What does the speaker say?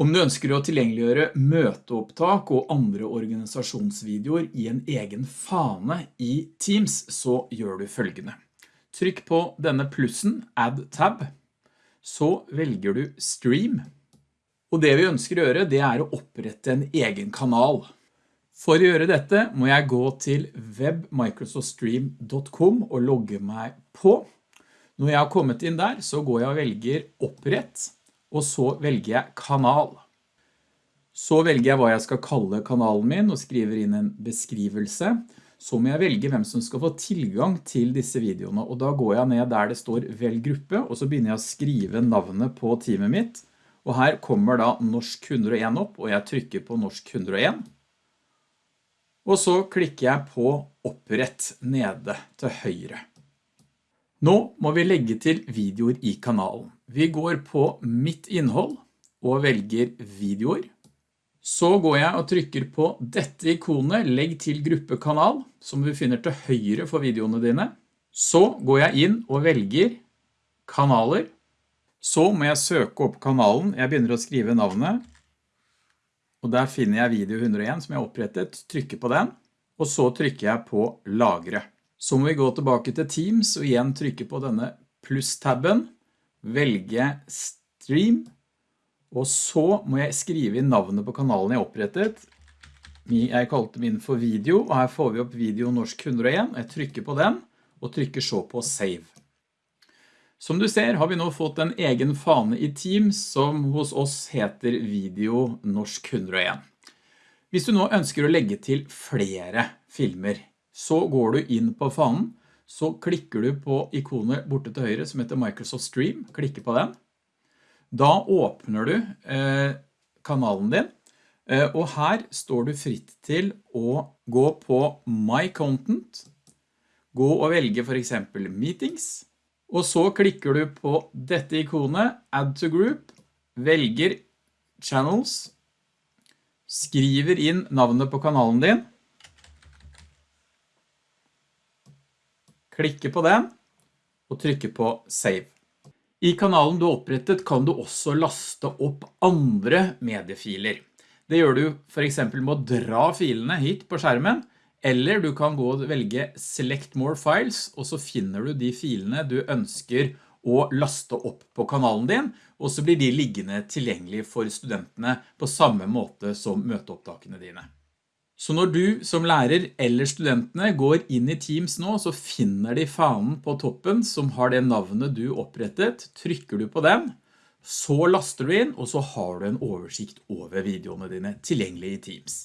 Om du ønsker å tilgjengeliggjøre møteopptak og andre organisasjonsvideoer i en egen fane i Teams, så gjør du følgende. Trykk på denne plussen, Add Tab, så velger du Stream. Og det vi ønsker å gjøre, det er å opprette en egen kanal. For å gjøre dette må jeg gå til webmicrosoftstream.com og logge meg på. Når jeg har kommet inn der, så går jeg og velger opprett, og så velger jeg kanal. Så velger jeg hva jeg skal kalle kanalen min og skriver inn en beskrivelse. Så må jeg velge hvem som skal få tilgang til disse videoene, og da går jeg ned der det står velg gruppe, og så begynner jeg å skrive navnet på teamet mitt. Og her kommer da Norsk 101 opp, og jeg trykker på Norsk 101. Og så klikker jeg på opprett nede til høyre. Nå må vi legge til videoer i kanalen. Vi går på mitt innhold og velger videoer. Så går jeg og trykker på dette ikonet, legg til gruppekanal, som vi finner til høyre for videoene dine. Så går jeg inn og velger kanaler. Så må jeg søke opp kanalen. Jeg begynner å skrive navnet. Og der finner jeg video 101 som jeg har opprettet. Trykker på den. Og så trykker jeg på lagre. Så må vi gå tilbake til Teams og igjen trykke på denne pluss-tabben, velge Stream, og så må jeg skrive inn navnet på kanalen jeg opprettet. Jeg kalte min for video, og her får vi opp video norsk 101. Jeg trykker på den, og trykker så på Save. Som du ser har vi nå fått en egen fane i Teams som hos oss heter Video Norsk 101. Hvis du nå ønsker å legge til flere filmer så går du inn på fanen, så klikker du på ikonet borte til høyre som heter Microsoft Stream, klikker på den. Da åpner du eh, kanalen din, eh, og her står du fritt til å gå på My Content, gå og velge for eksempel Meetings, og så klikker du på dette ikonet, Add to Group, velger Channels, skriver inn navnet på kanalen din, klikke på den og trykke på Save. I kanalen du har opprettet kan du også laste opp andre mediefiler. Det gjør du for eksempel med å dra filene hit på skjermen, eller du kan gå og velge Select More Files, og så finner du de filene du ønsker å laste opp på kanalen din, og så blir de liggende tilgjengelige for studentene på samme måte som møteopptakene dine. Så når du som lærer eller studentene går inn i Teams nå, så finner de fanen på toppen som har det navnet du opprettet. Trykker du på den, så laster du inn, og så har du en oversikt over videoene dine tilgjengelig i Teams.